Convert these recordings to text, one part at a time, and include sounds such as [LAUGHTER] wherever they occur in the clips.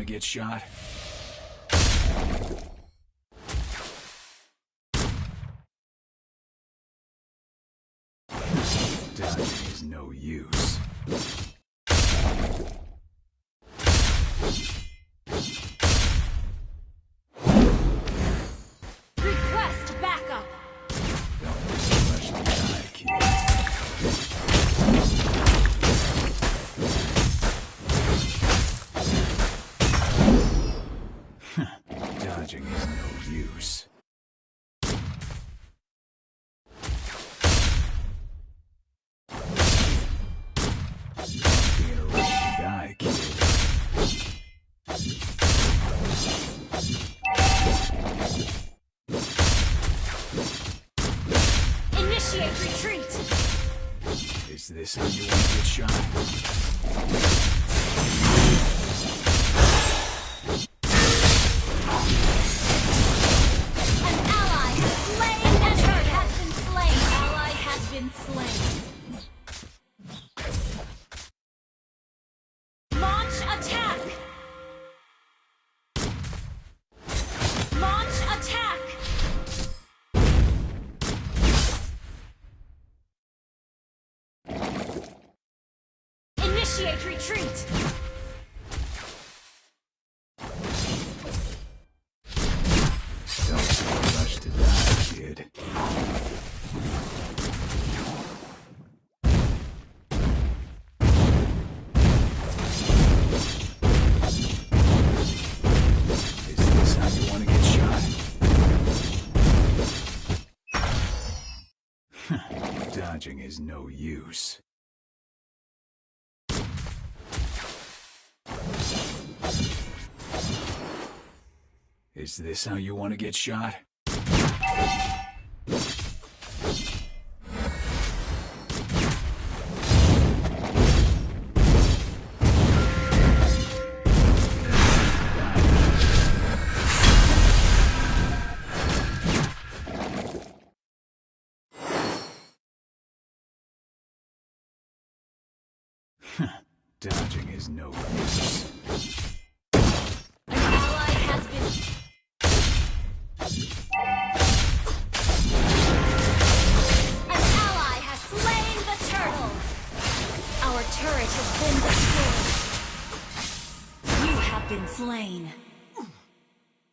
to get shot? Dodging is no use. Initiate retreat. Is this how you want to shot? Retreat. Don't rush to die, kid. Is this how you want to get shot? [LAUGHS] Dodging is no use. Is this how you want to get shot? [LAUGHS] Dodging is no use. An ally has been. Slain.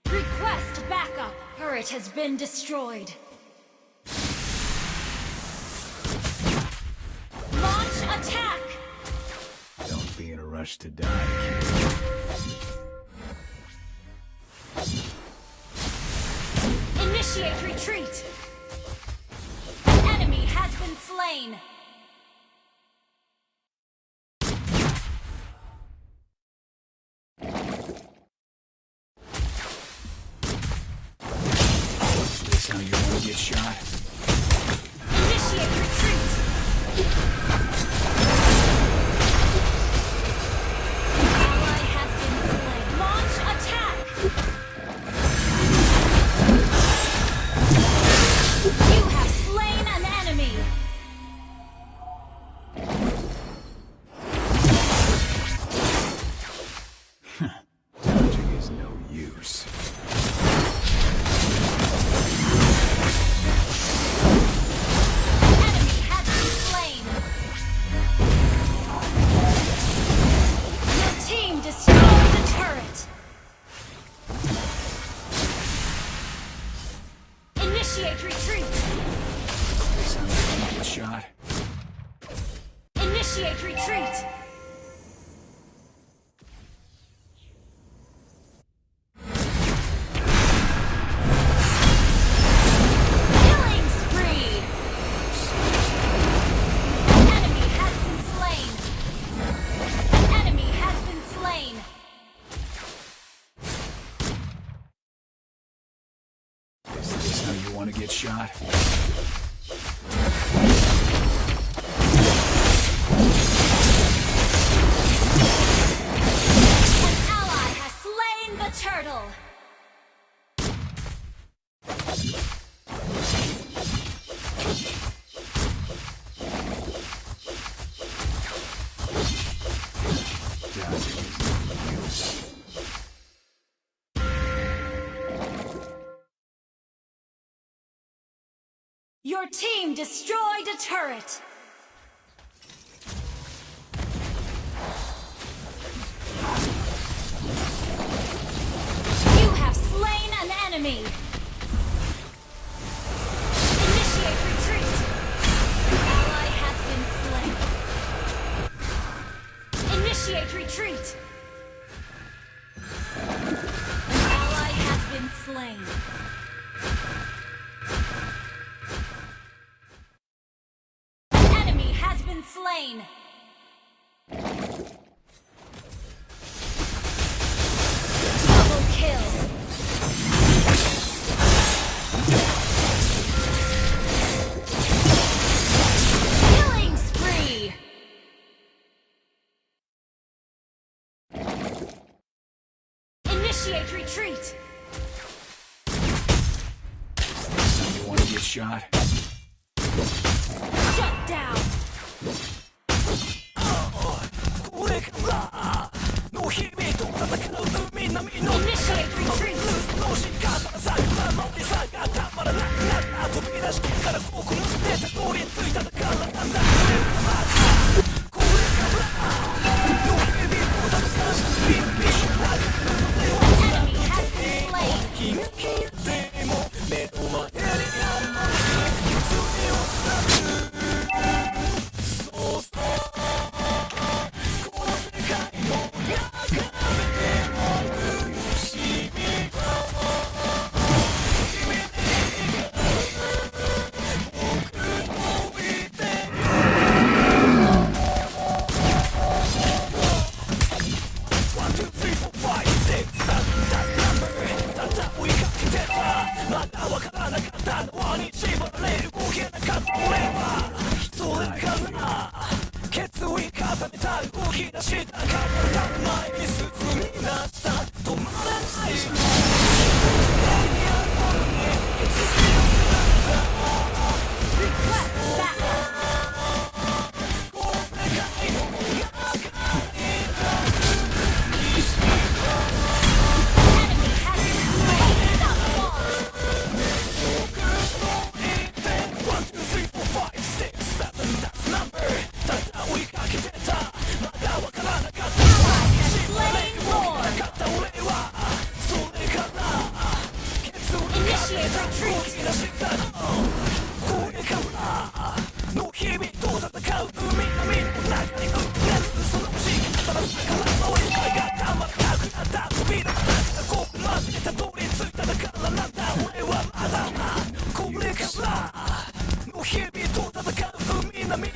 Request backup. Turret has been destroyed. Launch attack. Don't be in a rush to die, kid. Initiate retreat! An enemy has been slain! Want to get shot? Your team destroyed a turret! You have slain an enemy! slain! Double kill! Killing spree! Initiate retreat! You wanna get shot? からここに出て乗りついただからなんだ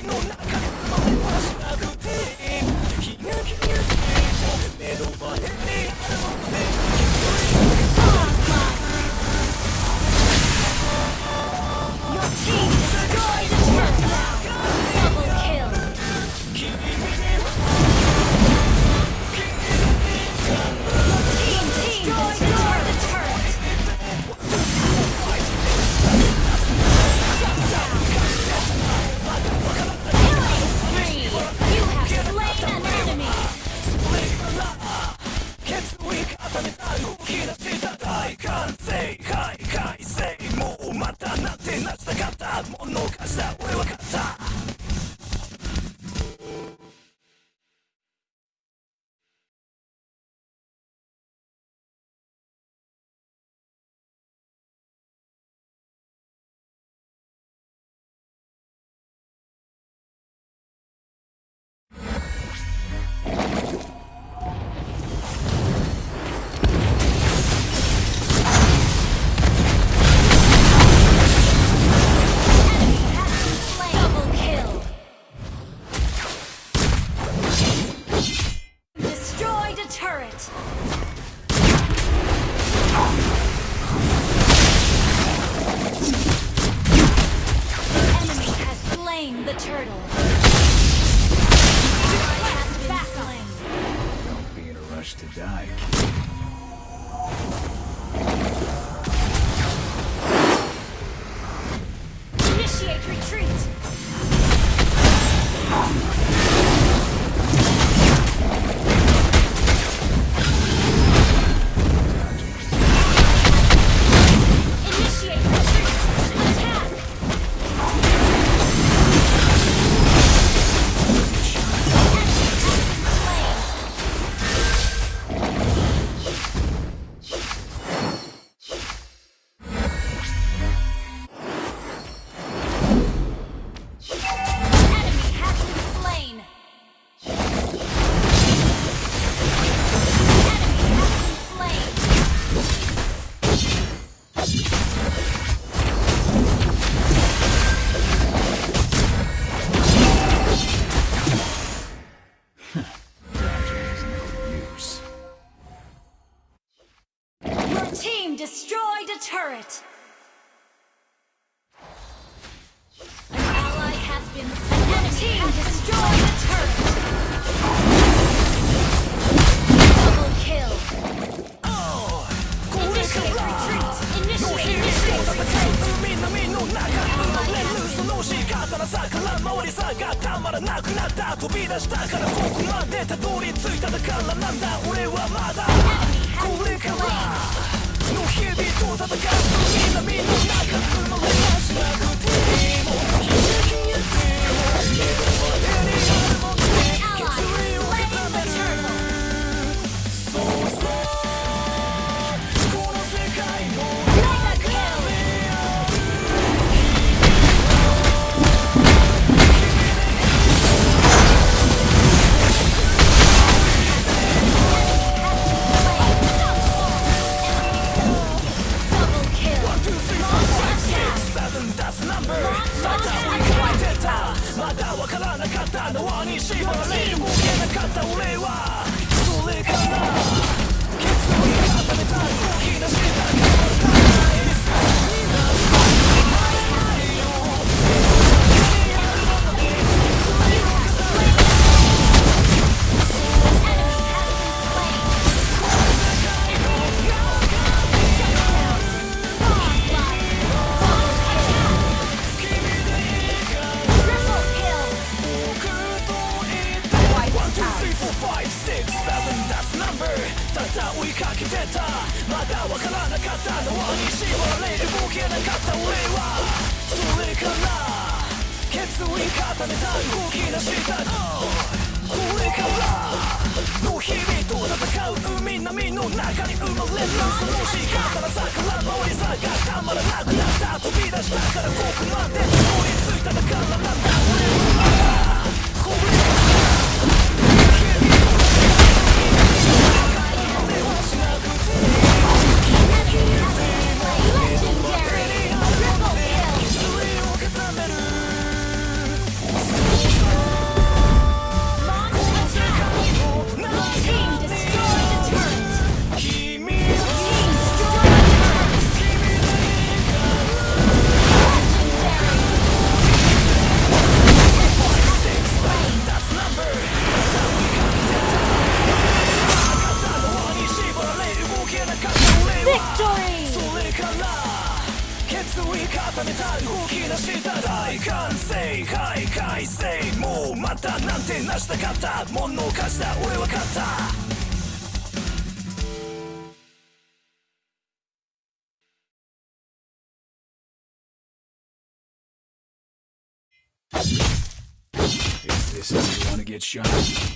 No, not... the turtle. Don't be in a rush to die, kid. れるその仕方のさから回りさがたまらなくなった飛び出したからここまでたどり着いただからなんだ俺はまだこれからの日々と戦う海波の中生まれはしなくていいかけてたまだわからなかった縄に縛られる動けなかった俺はそれから決意固めた動き出したこれからの日々と戦う海波の中に生まれるその仕方のさから回りさがたまらなくなった飛び出したからここまでたどり着いただからなんだ俺は get shot?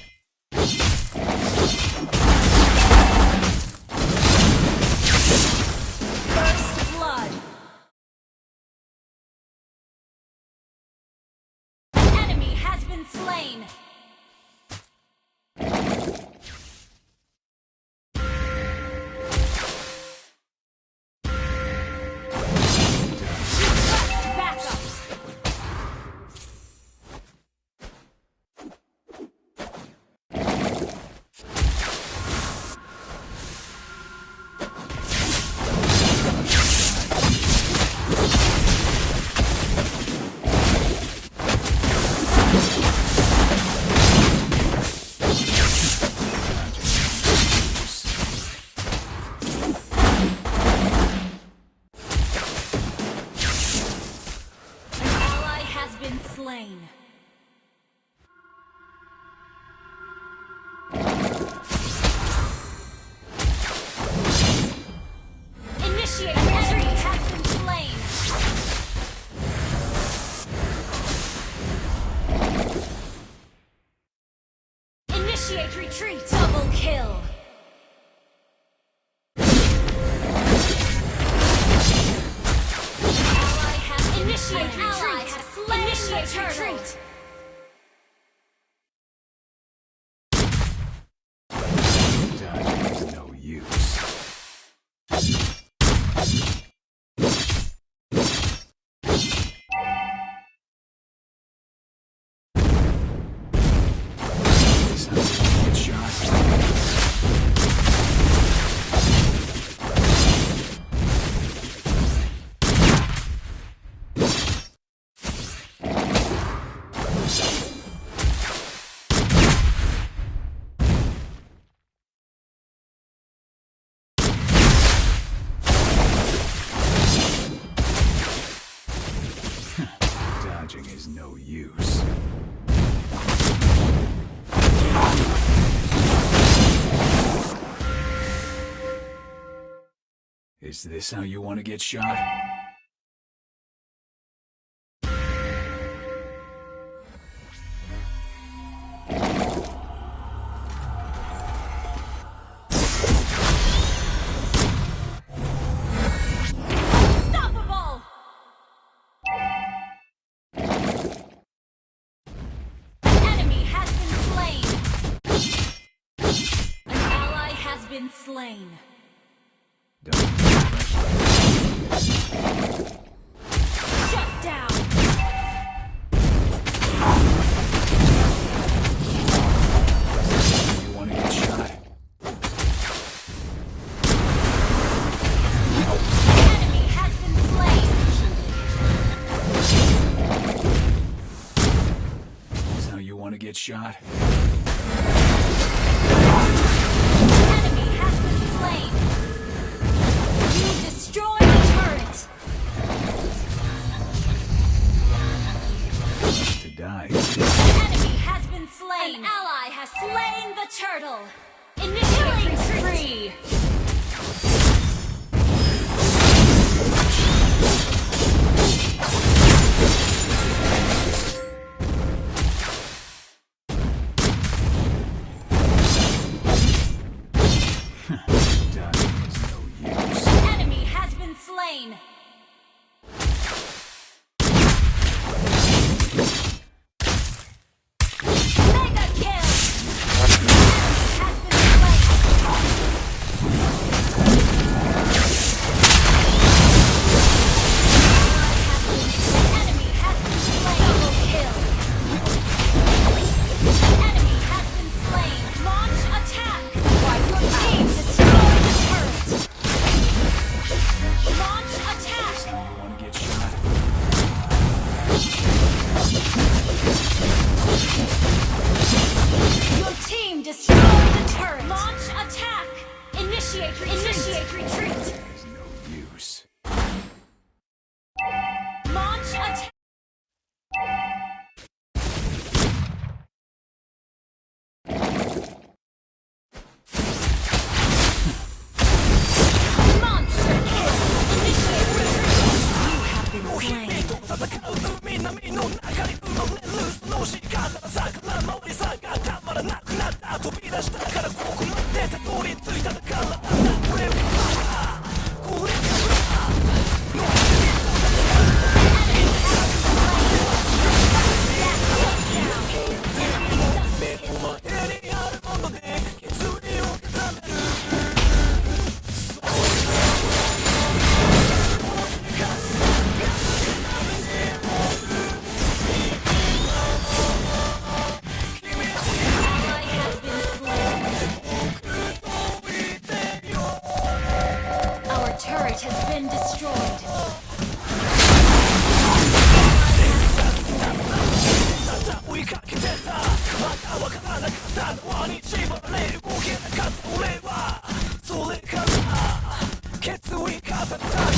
use. Is this how you want to get shot? Shot? We got time time.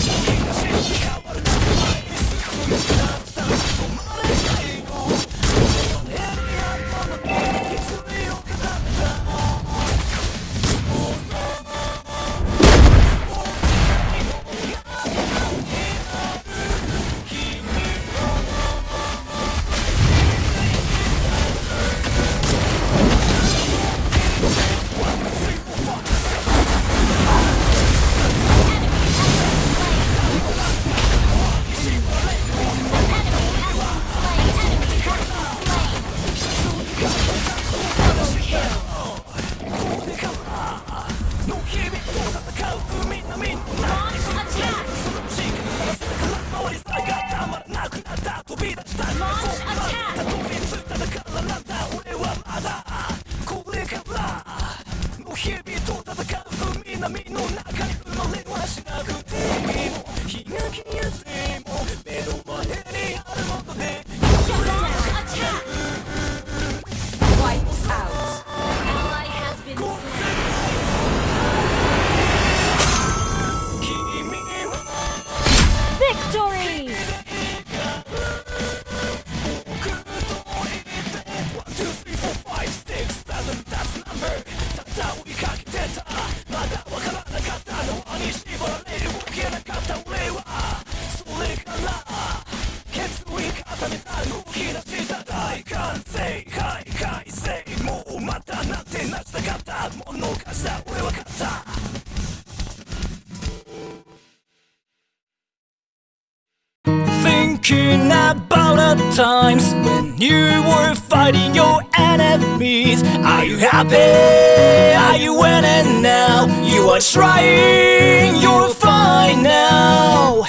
Happy? Are you winning now? You are trying, you're fine now.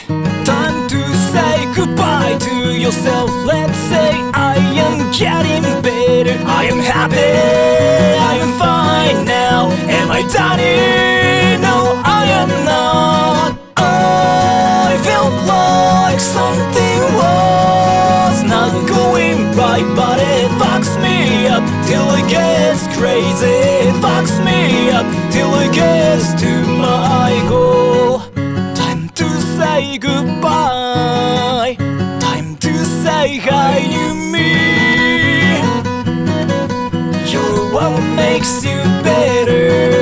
Time to say goodbye to yourself. Let's say I am getting better. I am happy, I am fine now. Am I done? makes you better.